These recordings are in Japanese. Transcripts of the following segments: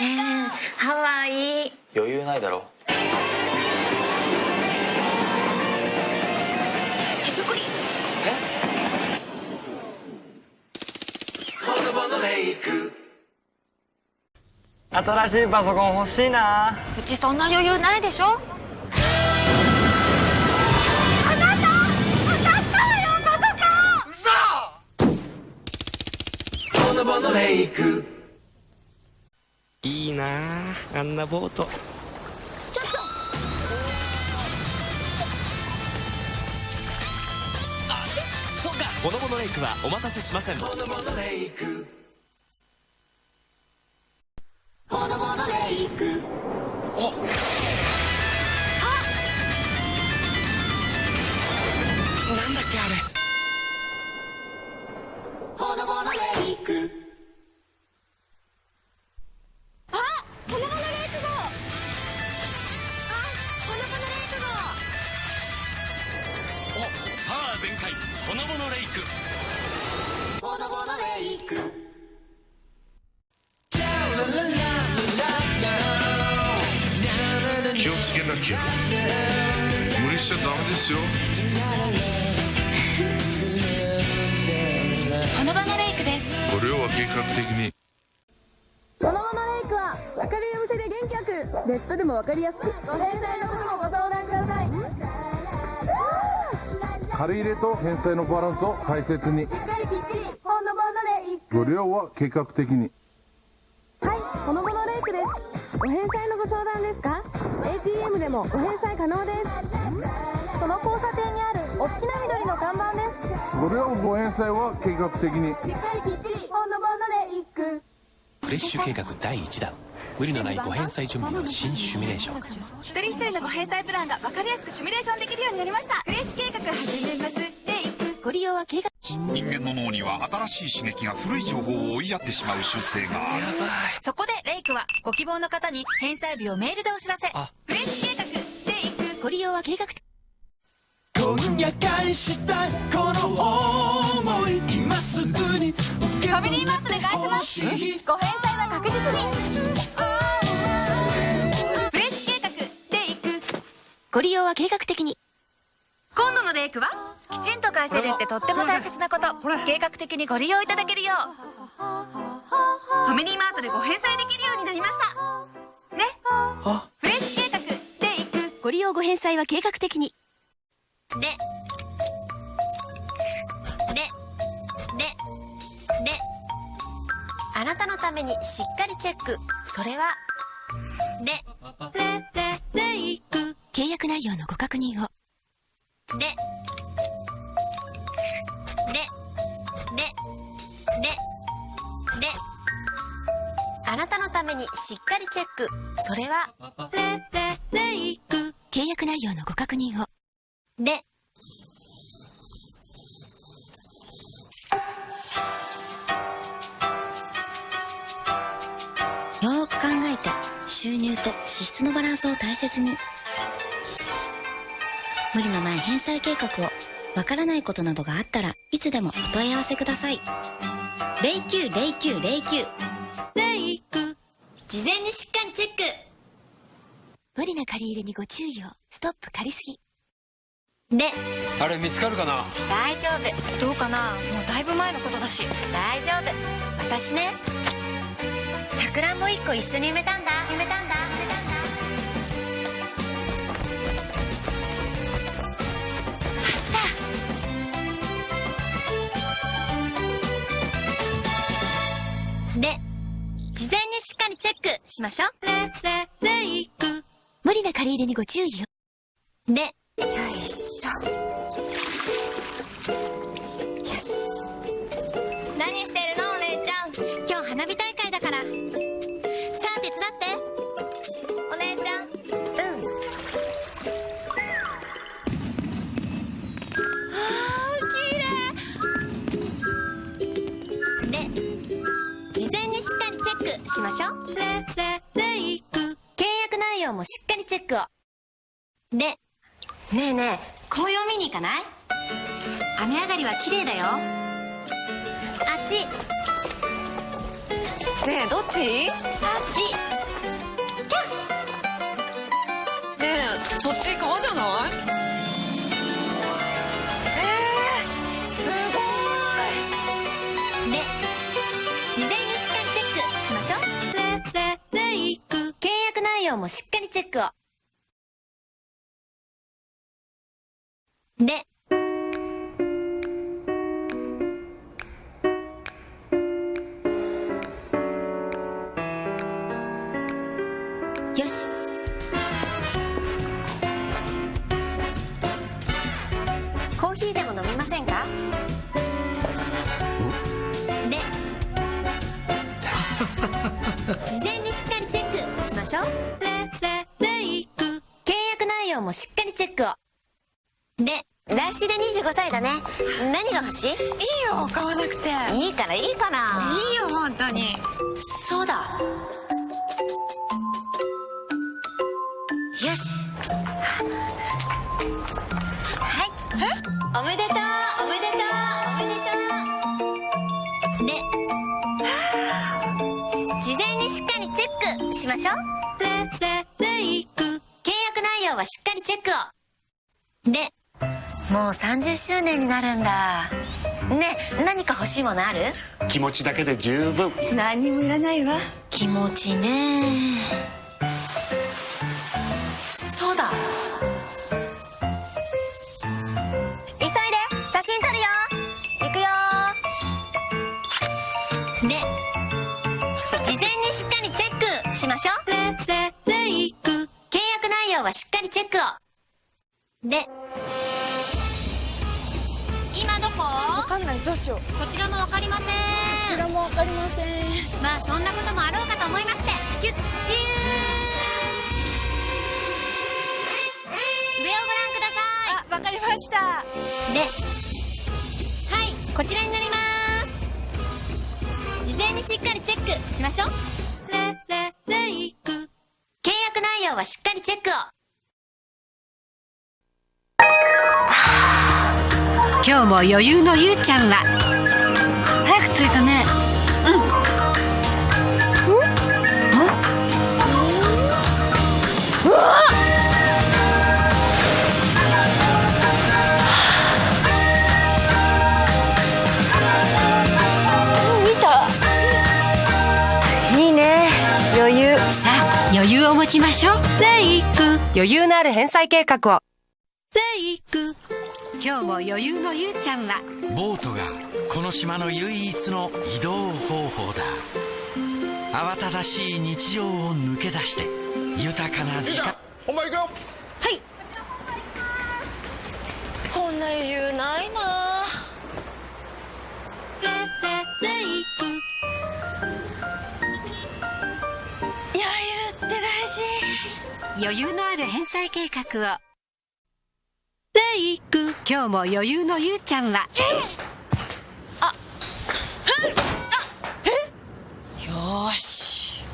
ねえ。ハワイ。余裕ないだろ。へそくり新しいパソコン欲しいな。うちそんな余裕ないでしょ？いいなああんなボート。ちょっと。そうか。ボノボノレイクはお待たせしません。なん店で元気よくネットでも分かりやすく。ご返済のこともご相談ください。借り入れと返済のバランスを大切に。しっかりきっちりほのぼのレイクご利用は計画的に。はいほのぼのレイクです。ご返済のご相談ですか？ATM でもご返済可能です。その交差点にある大きな緑の看板です。ご利用ご返済は計画的に。しっかりきっちりほのぼのレイクフレッシュ計画第1弾無理のないご返済準備の新シミュレーション。一人一人のご返済プランが分かりやすくシミュレーションできるようになりました。フレッシュ計画始めます。レイクご利用は計画人間の脳には新しい刺激が古い情報を追いやってしまう習性がある。そこでレイクはご希望の方に返済日をメールでお知らせ。あフレッシュ計画レイクご利用は計画。今夜返したいこの想い。今すぐにファミリーマートで返せますご返済は確実にフレッシュ計画レイクご利用は計画的に。今度のレイクはきちんと返せる。ってとっても大切なこと計画的にご利用いただけるよう。ファミリーマートでご返済できるようになりました。ね。フレッシュ計画レイクご利用ご返済は計画的に。で、で、あなたのためにしっかりチェック。それは、で、レレレイク。契約内容のご確認を。で、で、で、で、で、あなたのためにしっかりチェック。それは、レレレイク。契約内容のご確認を。で、収入と支出のバランスを大切に。無理のない返済計画をわからないことなどがあったらいつでもお問い合わせください。090909レイク。事前にしっかりチェック。無理な借り入れにご注意を。ストップ借りすぎ。で、あれ見つかるかな？大丈夫。どうかな？もうだいぶ前のことだし。大丈夫。私ね、さくらんぼ一個一緒に埋めたんだ。埋めたんだ。埋めた。で、事前にしっかりチェックしましょう。レレレイク無理な借り入れにご注意をで、よいしょでねえねえ紅葉見に行かない？雨上がりは綺麗だよ。あっち。ねえどっち？あっち。キャッ。ねえそっち川じゃない？えー、すごい。で事前にしっかりチェックしましょう。レレレイク契約内容もしっかりチェックを。でよし。コーヒーでも飲みませんか？で事前にしっかりチェックしましょう。レレレイク。契約内容もしっかりチェックを。で来週で25歳だね。何が欲しい？いいよ買わなくて。いいからいいからいいよ本当に。そうだ。よし。はい。おめでとうおめでとうおめでとう。で事前にしっかりチェックしましょう。レレレイク。契約内容はしっかりチェックを。でもう30周年になるんだ。ねえ何か欲しいものある？気持ちだけで十分。何にもいらないわ。気持ちね。そうだ。急いで写真撮るよ。行くよ。で事前にしっかりチェックしましょう。レレレイク契約内容はしっかりチェックを。で今どこ？わかんない。どうしよう。こちらもわかりません。こちらもわかりません。まあそんなこともあろうかと思いまして。キュッキュー。上をご覧くださあわかりました。いではいこちらになります。事前にしっかりチェックしましょう。レレレイク。契約内容はしっかりチェックを今日も余裕のゆうちゃんは。早く着いたね。うん。うわ。見た。いいね。余裕。さあ余裕を持ちましょう。レイク。余裕のある返済計画を。レイク今日も余裕のゆうちゃんは。ボートがこの島の唯一の移動方法だ。慌ただしい日常を抜け出して豊かな時間。お前行くよはい。こんな余裕ないな。レレレイク余裕って大事。余裕のある返済計画を。レイク今日も余裕のゆうちゃんは。よーし。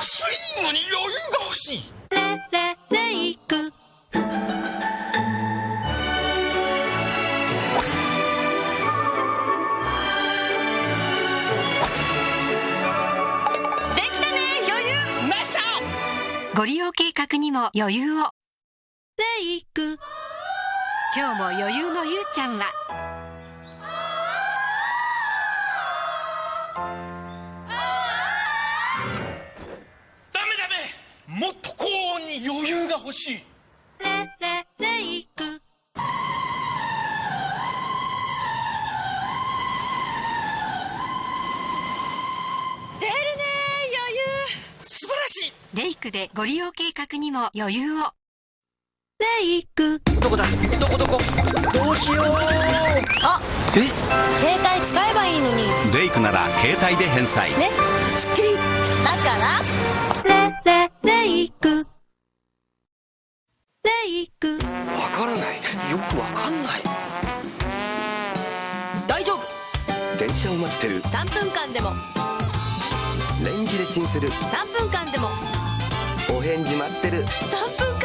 スイングに余裕が欲しい。レレレイクできたね余裕。なっしゃご利用計画にも余裕をレイク今日も余裕のゆうちゃんは。ダメダメ。もっと高音に余裕が欲しい。レレレイク出るね余裕。素晴らしい。レイクでご利用計画にも余裕をレイク。どこだ？どこどこ？どうしよう。あえ？携帯使えばいいのに。レイクなら携帯で返済。ね。すっき。りだから？レレレイク。レイク。わからない。よくわかんない。大丈夫。電車を待ってる。3分間でも。レンジでチンする。3分間でも。お返事待ってる。3分間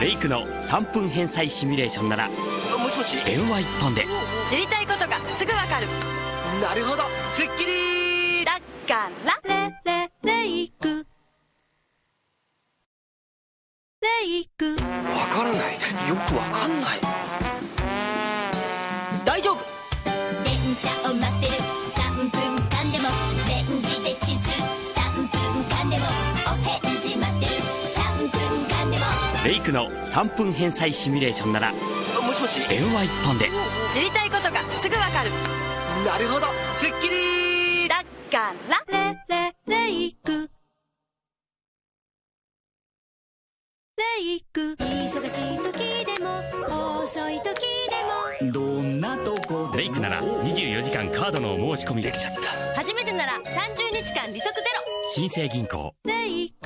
レイクの3分返済シミュレーションならもしもし？電話1本で。知りたいことがすぐわかる。なるほど。すっきりだからレレレイクの3分返済シミュレーションならもしもし？電話一本で。知りたいことがすぐわかる。なるほど。スッキリ。だからレレレイクレイク忙しい時でも遅い時でも。どんなとこレイクなら24時間カードのお申し込みで。きちゃった。初めてなら30日間利息ゼロ。新生銀行。レイク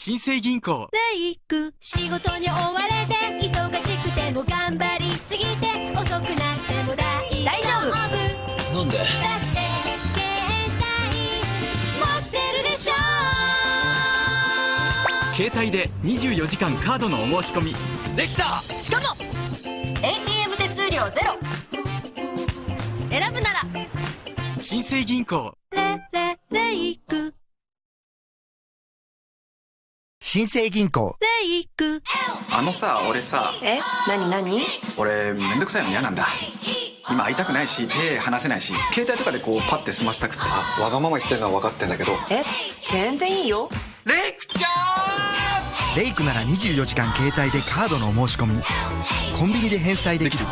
新生銀行。レイク仕事に追われて忙しくても頑張りすぎて遅くなっても大大丈夫。なんで？だって携帯持ってるでしょ携帯で24時間カードのお申し込み。できた！しかも ATM 手数料ゼロ。選ぶなら新生銀行。レレレイク新生銀行。レイク。あのさ俺さ。え？何何？俺めんどくさいの嫌なんだ。今会いたくないし手離せないし携帯とかでこうパッて済ませたくって。あわがまま言ってるのは分かってんだけど。え？全然いいよ。レイクちゃレイクなら24時間携帯でカードのお申し込み。コンビニで返済できる。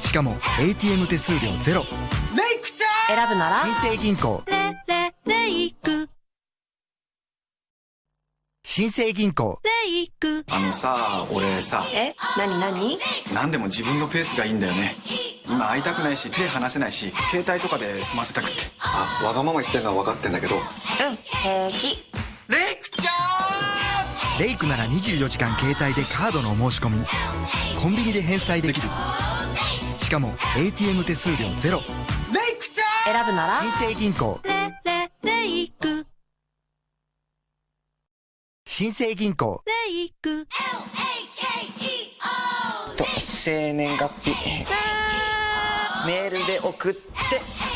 しかも ATM 手数料ゼロ。んレイクちゃ選ぶなら？新生銀行。レレレイク新生銀行。レイク。あのさ俺さ。え？何何？何でも自分のペースがいいんだよね。今会いたくないし手離せないし携帯とかで済ませたくって。あわがまま言ってるのは分かってんだけど。うん平気。レイクちゃレイクなら24時間携帯でカードのお申し込み。コンビニで返済できる。しかも ATM 手数料ゼロ。んレイクちゃ選ぶなら？新生銀行。レレレイク新生銀行。レイク。と生年月日。メールで送って。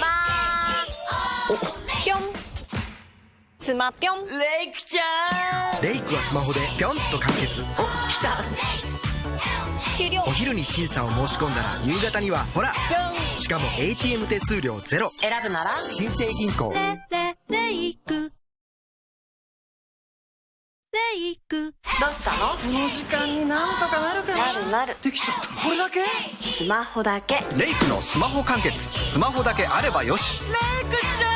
まーぴょん。スマぴょん。レイクちゃん。レイクはスマホでピョンと完結。お来た。終了。お昼に審査を申し込んだら夕方にはほら。しかも ATM 手数料ゼロ。選ぶなら？新生銀行。レレレイクレイク。どうしたの？この時間になんとかなるかな？なるなる。できちゃった。これだけ？スマホだけ。レイクのスマホ完結。スマホだけあればよし。レイクちゃん。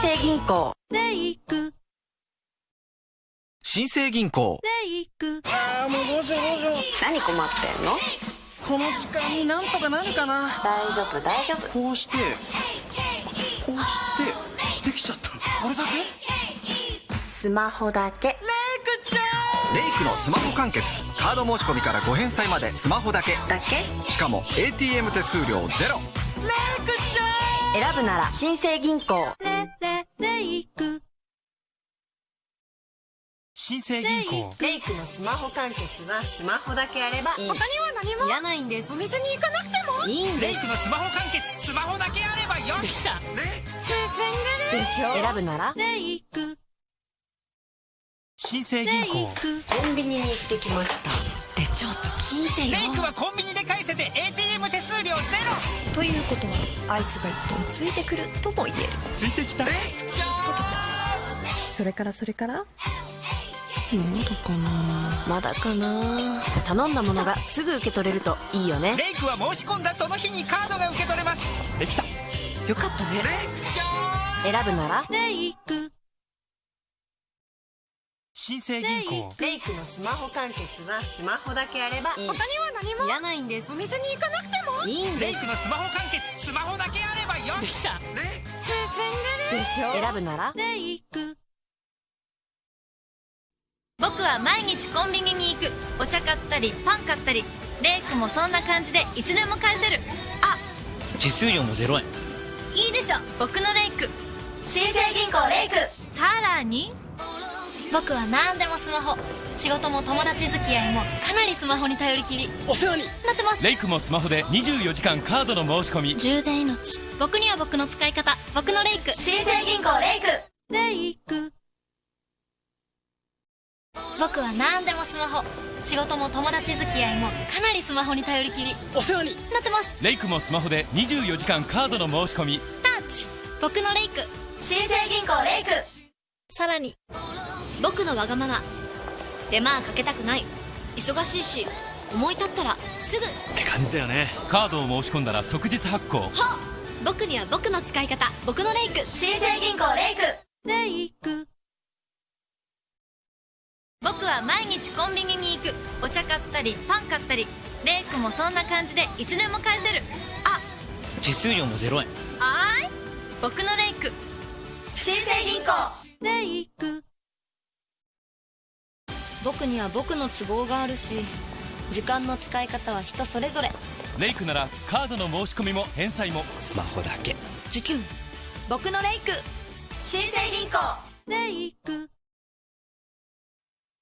新生銀行。レイク。新生銀行。レイク。ああもうどうしようどうしよう。何困ってんの？この時間になんとかなるかな？大丈夫大丈夫。こうしてこうしてできちゃった。これだけ？スマホだけ。レイクちゃん。レイクのスマホ完結。カード申し込みからご返済までスマホだけ。だけ？しかも ATM 手数料ゼロ。レイクちゃん。選ぶなら新生銀行。レレレイク。新生銀行。レイクのスマホ完結はスマホだけあればいい他には何も。いらないんです。お店に行かなくても。いいんです。のスマホ完結。スマホだけあればよし。でしょ？選ぶなら？レイク新生銀レイ行。クコンビニに行ってきました。でちょっと聞いてよ。はコンビニで返せて ATM 手数料ゼロ。ということはあいつが言ってもついてくるとも言える。ついてきた。レイクちゃんそれからそれから？まだかな。まだかな。頼んだものがすぐ受け取れるといいよね。レイクは申し込んだその日にカードが受け取れます。できた。よかったね。レイクちゃん選ぶなら？レイク新生銀行。レイクのスマホ完結はスマホだけあればいい。他には何も。いらないんです。お店に行かなくても。いいんレイですクのスマホ完結。スマホだけあればよし。レイク。ちでしょ？選ぶなら。レイク。僕は毎日コンビニに行く。お茶買ったりパン買ったり。レイクもそんな感じでいつでも返せる。あ手数料も0円。いいでしょ。僕のレイク。新生銀行レイク。さらに僕は何でもスマホ。仕事も友達付き合いもかなりスマホに頼りきり。お世話に。なってます。レイクもスマホで24時間カードの申し込み。充電命。僕には僕の使い方。僕のレイク。新生銀行レイク。レイク。僕は何でもスマホ。仕事も友達付き合いもかなりスマホに頼りきり。お世話に。なってます。レイクもスマホで24時間カードの申し込み。タッチ。僕のレイク。新生銀行レイク。さらに僕のわがまま。手間かけたくない。忙しいし思い立ったらすぐ。って感じだよね。カードを申し込んだら即日発行。はっ！僕には僕の使い方。僕のレイク。新生銀行レイク。レイク。僕は毎日コンビニに行く。お茶買ったりパン買ったり。レイクもそんな感じでいつでも返せる。あ！手数料も0円。あーい！僕のレイク。新生銀行。レイク僕には僕の都合があるし時間の使い方は人それぞれ。レイクならカードの申し込みも返済も。スマホだけ。ズキュン僕のレイク。新生銀行。レイク。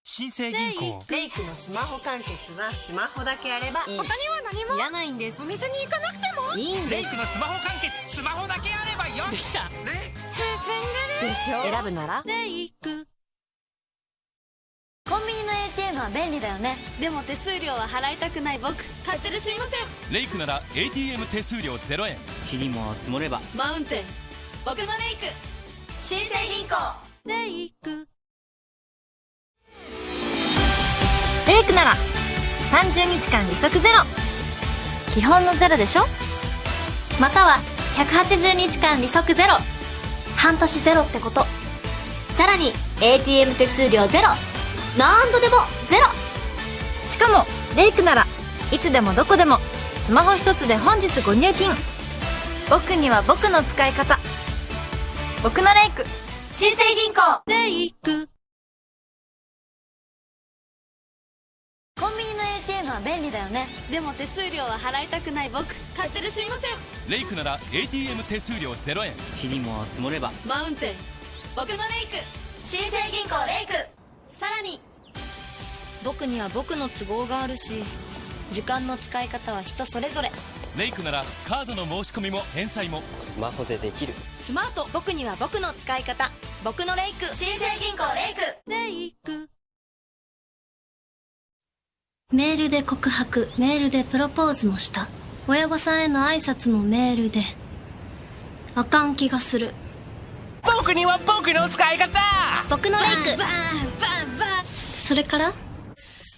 新生銀行。レイク。のスマホ完結はスマホだけあればいい。他には何も。いらないんです。お店に行かなくても。いいんです。レイクのスマホ完結スマホだけあればよでしょレイク。でるでしょ。選ぶなら。レイクコンビニのは便利だよね。でも手数料は払いたくない。僕勝手ですいません。レイクなら ATM 手数料0円。塵も積もれば。マウンテン。僕のレイク。新生銀行レイク。レイクなら30日間利息ゼロ。基本のゼロでしょ？または180日間利息ゼロ。半年ゼロってこと。さらに ATM 手数料ゼロ何度でもゼロ。しかもレイクならいつでもどこでもスマホ一つで本日ご入金。僕には僕の使い方。僕のレイク。新生銀行。レイク。コンビニの ATM は便利だよね。でも手数料は払いたくない僕。勝手ですいません。レイクなら ATM 手数料0円。塵も積もれば。マウンテン。僕のレイク。新生銀行レイク。さらに僕には僕の都合があるし時間の使い方は人それぞれ。レイクならカードの申し込みも返済も。スマホでできる。スマート。僕には僕の使い方。僕のレイク。新生銀行レイク。レイク。メールで告白。メールでプロポーズもした。親御さんへの挨拶もメールで。あかん気がする。僕には僕の使い方。僕のレイク。バンバンバン。それから？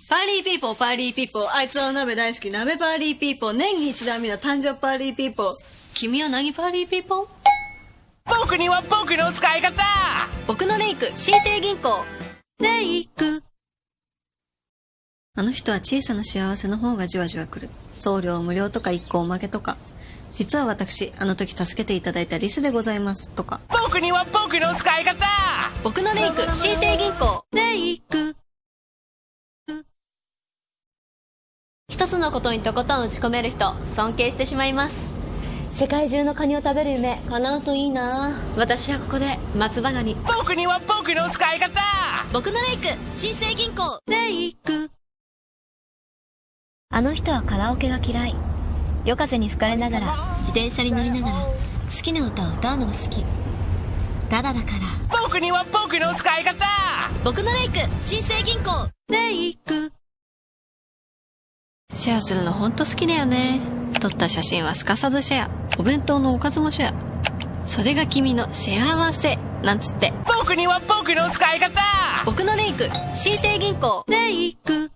party people、party people。あいつはお鍋大好き。鍋 party people。年に一度目の誕生 party people。君は何 party people？僕には僕の使い方僕のレイク、新生銀行。レイク。あの人は小さな幸せの方がじわじわ来る。送料無料とか一個おまけとか。実は私、あの時助けていただいたリスでございます。とか。僕には僕の使い方僕のレイク、新生銀行。レイク。一つのことにとことん打ち込める人尊敬してしまいます。世界中のカニを食べる夢叶うといいな。私はここで松葉ガニ僕には僕の使い方。僕のレイク新生銀行。レイク。あの人はカラオケが嫌い。夜風に吹かれながら自転車に乗りながら好きな歌を歌うのが好き。ただだから。僕には僕の使い方。僕のレイク新生銀行。レイクシェアするのほんと好きだよね。撮った写真はすかさずシェア。お弁当のおかずもシェア。それが君の幸せ。なんつって。僕には僕の使い方僕のレイク、新生銀行。レイク。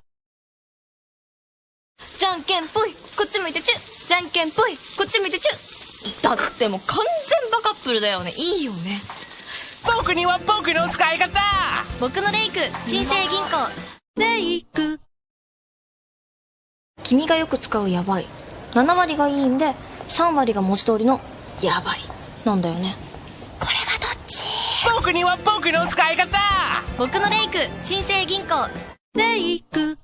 じゃんけんぽいこっち向いてチュじゃんけんぽいこっち向いてチュだってもう完全バカップルだよねいいよね僕には僕の使い方僕のレイク新生銀行レイク。君がよく使うやばい。7割がいいんで3割が文字通りのやばい。なんだよね。これはどっち？僕には僕の使い方！僕のレイク新生銀行。レイク。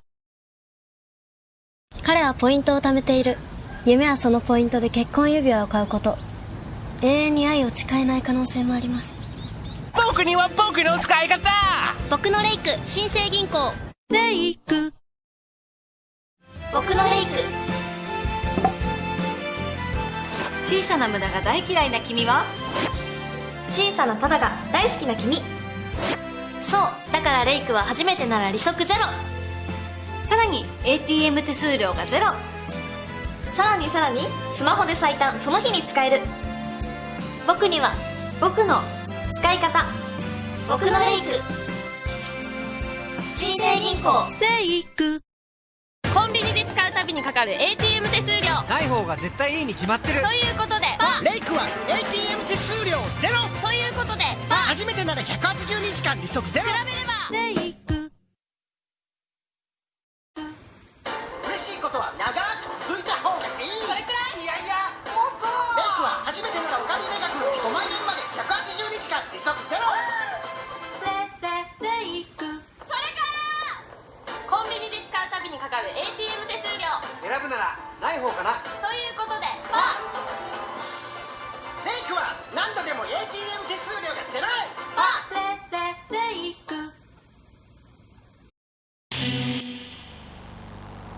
彼はポイントを貯めている。夢はそのポイントで結婚指輪を買うこと。永遠に愛を誓えない可能性もあります。僕には僕の使い方！僕のレイク新生銀行。レイク。僕のレイク。小さな無駄が大嫌いな君は？小さなただが大好きな君。そうだからレイクは初めてなら利息ゼロ。さらに ATM 手数料がゼロ。さらにさらにスマホで最短その日に使える。僕には。僕の使い方。僕のレイク。新生銀行。レイクびにかかる ATM 手数料。ない方が絶対いいに決まってる。ということでレイクは ATM 手数料ゼロ。ということで初めてなら180日間利息ゼロ。比べれば。レイク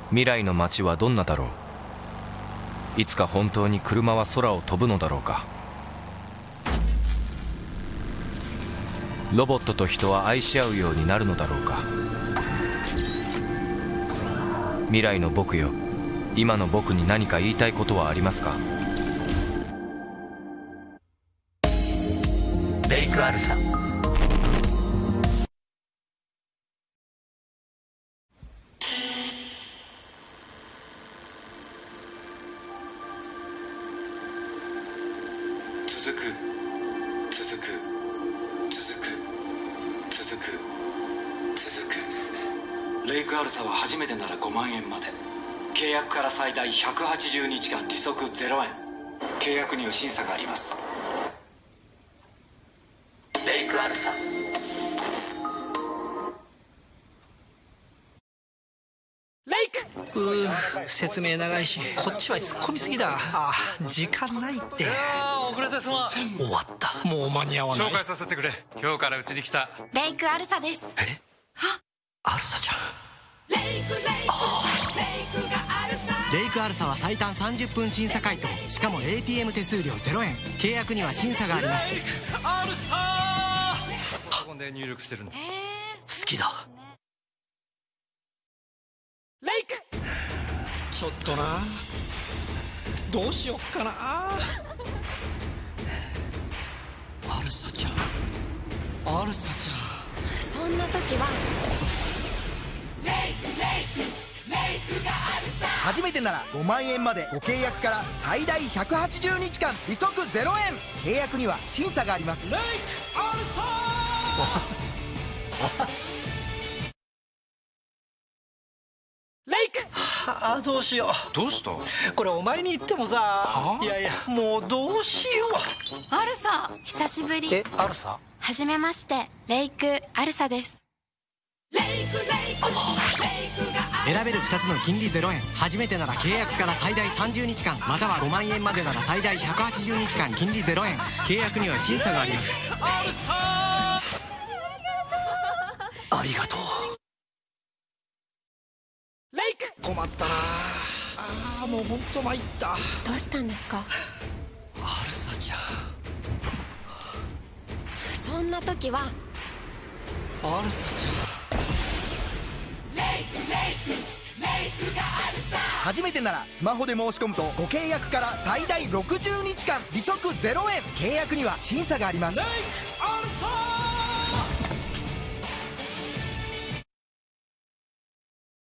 未来の街はどんなだろう？いつか本当に車は空を飛ぶのだろうか？ロボットと人は愛し合うようになるのだろうか？未来の僕よ。今の僕に何か言いたいことはありますか？レイクアルサ続ルサは初めてなら5万円まで。契約から最大180日間利息0円。契約には審査があります。レイクアルサ。レイク。うー説明長いしこっちは突っ込みすぎだ。あ時間ないって。遅れてすまん。終わった。もう間に合わない。紹介させてくれ。今日からうちに来た。レイクアルサです。アルサちゃんレイクアルサは最短30分審査回答。しかも ATM 手数料0円。契約には審査があります。アルサ。ーここで入力してるの。好きだ。レイク。ちょっとな。どうしよっかな。アルサちゃん。アルサちゃん。そんな時は初めてなら5万円までご契約から最大180日間利息0円。契約には審査があります。レイクアルサレイク。はあどうしよう。どうした？これお前に言ってもさいやいやもうどうしよアルサ久しぶり。うえアルサ？はじめましてレイクアルサです選べる2つの金利0円。初めてなら契約から最大30日間。または5万円までなら最大180日間。金利0円。契約には審査があります。アルサありがとう。レイク。困ったな。あーもうほんと参った。どうしたんですか？アルサちゃん。そんな時は。アルサちゃん初めてならスマホで申し込むとご契約から最大60日間利息0円。契約には審査があります。レイクアルサ